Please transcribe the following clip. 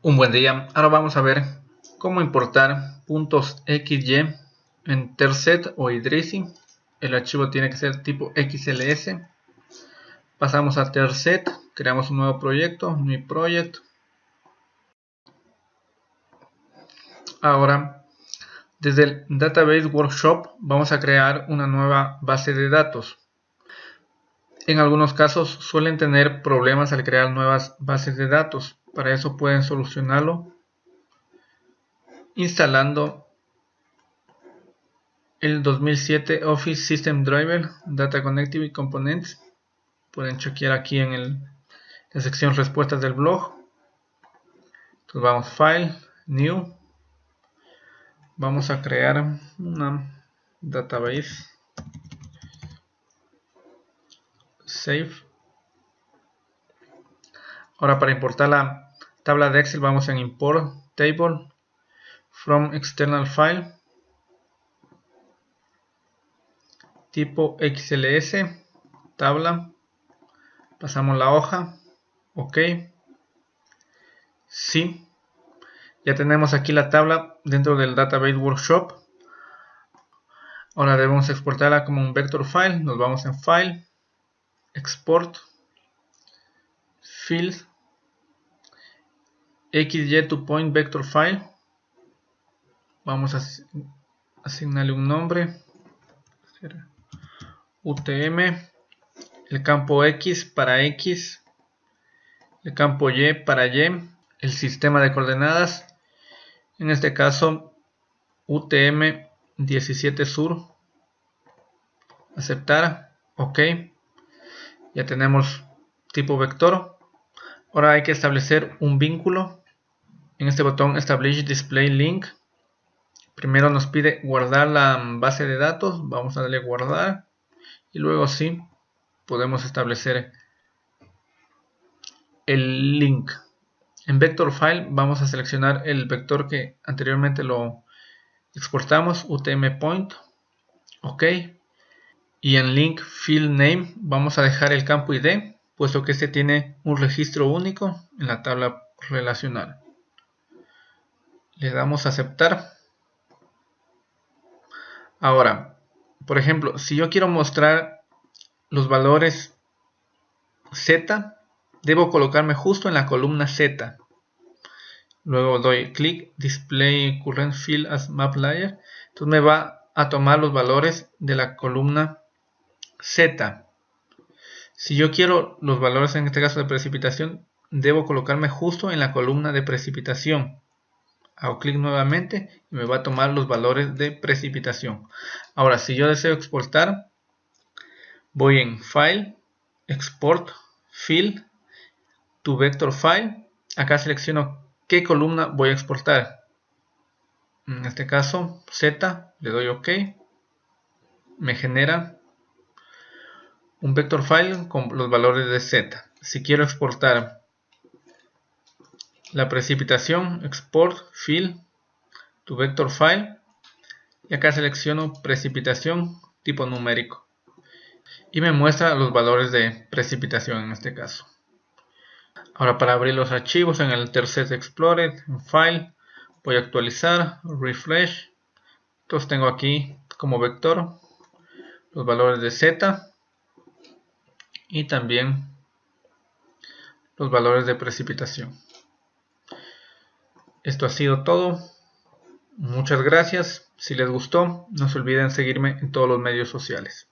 Un buen día, ahora vamos a ver cómo importar puntos XY en Terset o Idrisi. El archivo tiene que ser tipo XLS. Pasamos a Terset, creamos un nuevo proyecto, New Project. Ahora, desde el Database Workshop vamos a crear una nueva base de datos. En algunos casos suelen tener problemas al crear nuevas bases de datos. Para eso pueden solucionarlo instalando el 2007 Office System Driver Data Connectivity Components. Pueden chequear aquí en la sección respuestas del blog. Entonces vamos File, New. Vamos a crear una database. Save. Ahora para importar la tabla de Excel vamos en import table from external file tipo XLS tabla pasamos la hoja ok sí. Ya tenemos aquí la tabla dentro del database workshop. Ahora debemos exportarla como un vector file. Nos vamos en file export field xy to point vector file. Vamos a asignarle un nombre. Utm el campo x para x. El campo y para y. El sistema de coordenadas. En este caso utm 17 sur. Aceptar. Ok. Ya tenemos tipo vector ahora hay que establecer un vínculo. En este botón Establish Display Link. Primero nos pide guardar la base de datos. Vamos a darle guardar. Y luego sí podemos establecer el link. En vector file vamos a seleccionar el vector que anteriormente lo exportamos utm point. Ok. Y en link field name vamos a dejar el campo id puesto que este tiene un registro único en la tabla relacional. Le damos a aceptar. Ahora por ejemplo si yo quiero mostrar los valores z debo colocarme justo en la columna z. Luego doy clic display current field as map layer. Entonces me va a tomar los valores de la columna z si yo quiero los valores en este caso de precipitación debo colocarme justo en la columna de precipitación. Hago clic nuevamente y me va a tomar los valores de precipitación. Ahora si yo deseo exportar voy en file export field to vector file. Acá selecciono qué columna voy a exportar. En este caso z le doy ok. Me genera un vector file con los valores de z si quiero exportar la precipitación, export, fill, to vector file y acá selecciono precipitación tipo numérico y me muestra los valores de precipitación en este caso. Ahora para abrir los archivos en el Tercet Explorer, en File, voy a actualizar, Refresh. Entonces tengo aquí como vector los valores de Z y también los valores de precipitación. Esto ha sido todo. Muchas gracias. Si les gustó, no se olviden seguirme en todos los medios sociales.